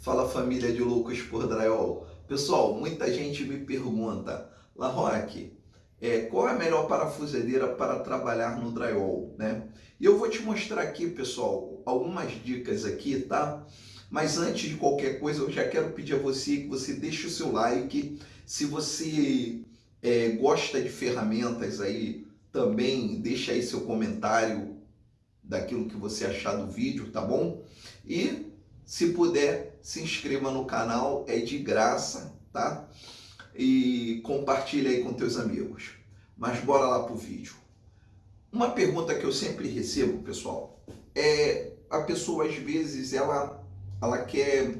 Fala família de loucos por drywall. Pessoal, muita gente me pergunta, Larroque, é, qual é a melhor parafusadeira para trabalhar no drywall, né? E eu vou te mostrar aqui, pessoal, algumas dicas aqui, tá? Mas antes de qualquer coisa, eu já quero pedir a você que você deixe o seu like. Se você é, gosta de ferramentas aí, também deixa aí seu comentário daquilo que você achar do vídeo, tá bom? E se puder, se inscreva no canal, é de graça, tá? E compartilha aí com teus amigos. Mas bora lá pro vídeo. Uma pergunta que eu sempre recebo, pessoal, é a pessoa às vezes ela, ela quer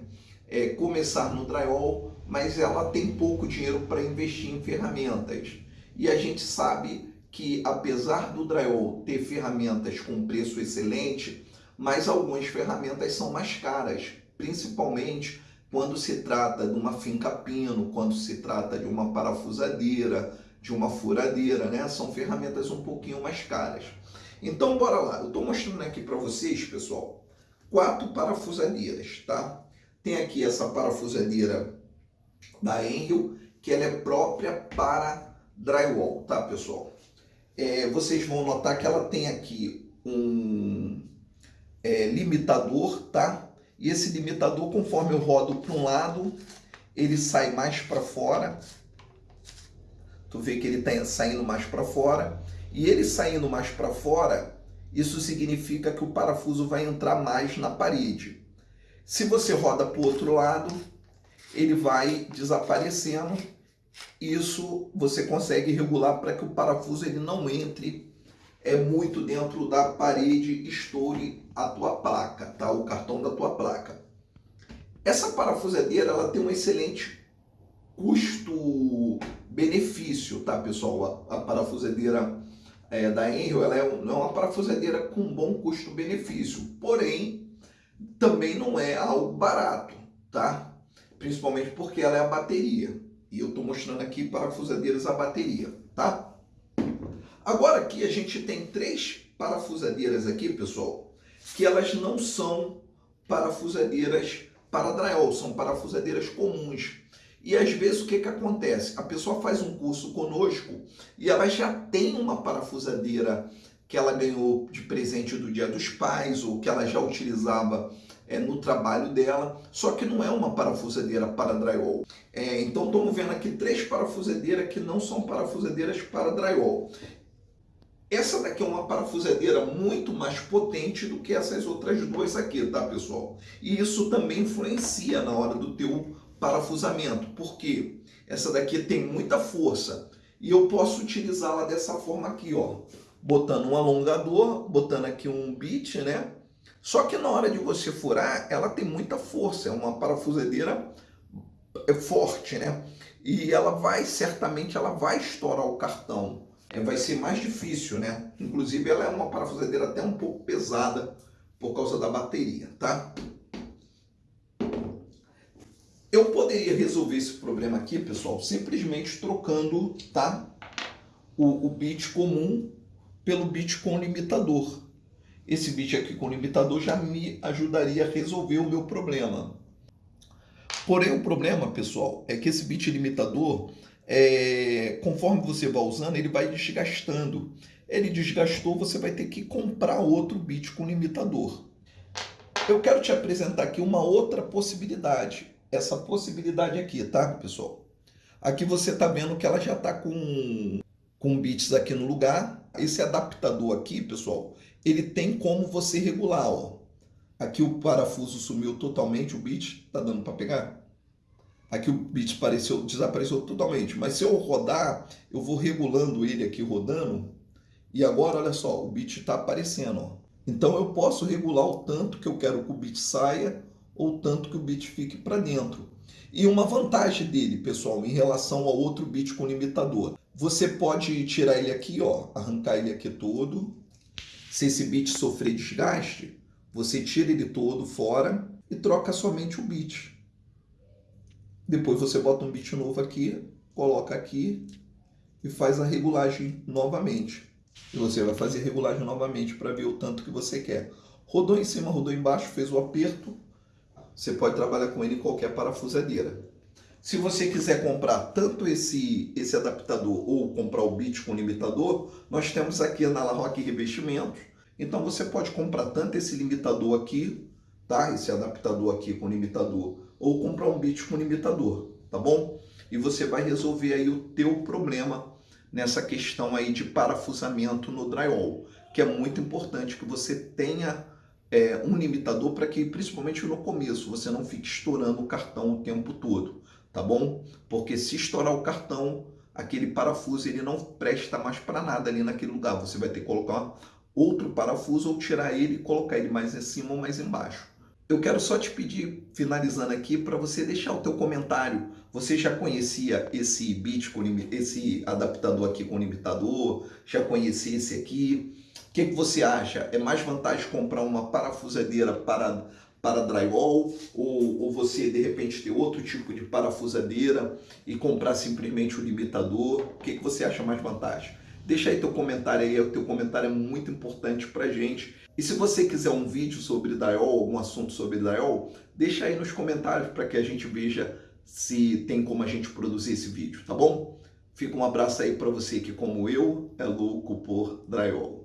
é, começar no drywall, mas ela tem pouco dinheiro para investir em ferramentas. E a gente sabe que apesar do drywall ter ferramentas com preço excelente, mas algumas ferramentas são mais caras, principalmente quando se trata de uma finca pino, quando se trata de uma parafusadeira, de uma furadeira, né? São ferramentas um pouquinho mais caras. Então, bora lá. Eu estou mostrando aqui para vocês, pessoal, quatro parafusadeiras, tá? Tem aqui essa parafusadeira da Enrio, que ela é própria para drywall, tá, pessoal? É, vocês vão notar que ela tem aqui um é, limitador, tá? E esse limitador, conforme eu rodo para um lado, ele sai mais para fora. Tu vê que ele está saindo mais para fora. E ele saindo mais para fora, isso significa que o parafuso vai entrar mais na parede. Se você roda para o outro lado, ele vai desaparecendo. Isso você consegue regular para que o parafuso ele não entre é muito dentro da parede, estoure a tua placa, tá? O cartão da tua placa. Essa parafusadeira, ela tem um excelente custo-benefício, tá, pessoal? A, a parafusadeira é, da Enrio, ela é, não é uma parafusadeira com bom custo-benefício, porém, também não é algo barato, tá? Principalmente porque ela é a bateria. E eu estou mostrando aqui parafusadeiras a bateria, tá? Agora aqui a gente tem três parafusadeiras aqui, pessoal, que elas não são parafusadeiras para drywall, são parafusadeiras comuns. E às vezes o que, que acontece? A pessoa faz um curso conosco e ela já tem uma parafusadeira que ela ganhou de presente do Dia dos Pais ou que ela já utilizava é, no trabalho dela, só que não é uma parafusadeira para drywall. É, então estamos vendo aqui três parafusadeiras que não são parafusadeiras para drywall. Essa daqui é uma parafusadeira muito mais potente do que essas outras duas aqui, tá, pessoal? E isso também influencia na hora do teu parafusamento, porque essa daqui tem muita força e eu posso utilizá-la dessa forma aqui, ó, botando um alongador, botando aqui um bit, né? Só que na hora de você furar, ela tem muita força, é uma parafusadeira é forte, né? E ela vai, certamente, ela vai estourar o cartão vai ser mais difícil, né? Inclusive ela é uma parafusadeira até um pouco pesada por causa da bateria, tá? Eu poderia resolver esse problema aqui, pessoal, simplesmente trocando, tá? O, o bit comum pelo bit com limitador. Esse bit aqui com limitador já me ajudaria a resolver o meu problema. Porém, o problema, pessoal, é que esse bit limitador é, conforme você vai usando, ele vai desgastando. Ele desgastou, você vai ter que comprar outro bit com limitador. Eu quero te apresentar aqui uma outra possibilidade. Essa possibilidade aqui, tá, pessoal? Aqui você está vendo que ela já está com, com bits aqui no lugar. Esse adaptador aqui, pessoal, ele tem como você regular. Ó. Aqui o parafuso sumiu totalmente, o bit está dando para pegar? Aqui o bit apareceu, desapareceu totalmente. Mas se eu rodar, eu vou regulando ele aqui rodando. E agora, olha só, o bit está aparecendo. Ó. Então eu posso regular o tanto que eu quero que o bit saia ou o tanto que o bit fique para dentro. E uma vantagem dele, pessoal, em relação ao outro bit com limitador. Você pode tirar ele aqui, ó, arrancar ele aqui todo. Se esse bit sofrer desgaste, você tira ele todo fora e troca somente o bit. Depois você bota um bit novo aqui, coloca aqui e faz a regulagem novamente. E você vai fazer a regulagem novamente para ver o tanto que você quer. Rodou em cima, rodou embaixo, fez o aperto, você pode trabalhar com ele em qualquer parafusadeira. Se você quiser comprar tanto esse, esse adaptador ou comprar o bit com limitador, nós temos aqui na La Roque Revestimentos. Então você pode comprar tanto esse limitador aqui, tá? Esse adaptador aqui com limitador, ou comprar um bit com limitador, tá bom? E você vai resolver aí o teu problema nessa questão aí de parafusamento no drywall, que é muito importante que você tenha é, um limitador para que, principalmente no começo, você não fique estourando o cartão o tempo todo tá bom? Porque se estourar o cartão, aquele parafuso ele não presta mais para nada ali naquele lugar. Você vai ter que colocar outro parafuso ou tirar ele e colocar ele mais em cima ou mais embaixo. Eu quero só te pedir, finalizando aqui, para você deixar o teu comentário. Você já conhecia esse bit com esse adaptador aqui com limitador? Já conhecia esse aqui? O que, que você acha? É mais vantagem comprar uma parafusadeira para para drywall ou, ou você de repente ter outro tipo de parafusadeira e comprar simplesmente o limitador? O que, que você acha mais vantagem? Deixa aí teu comentário aí, o teu comentário é muito importante pra gente. E se você quiser um vídeo sobre drywall, algum assunto sobre drywall, deixa aí nos comentários para que a gente veja se tem como a gente produzir esse vídeo, tá bom? Fica um abraço aí para você que como eu é louco por drywall.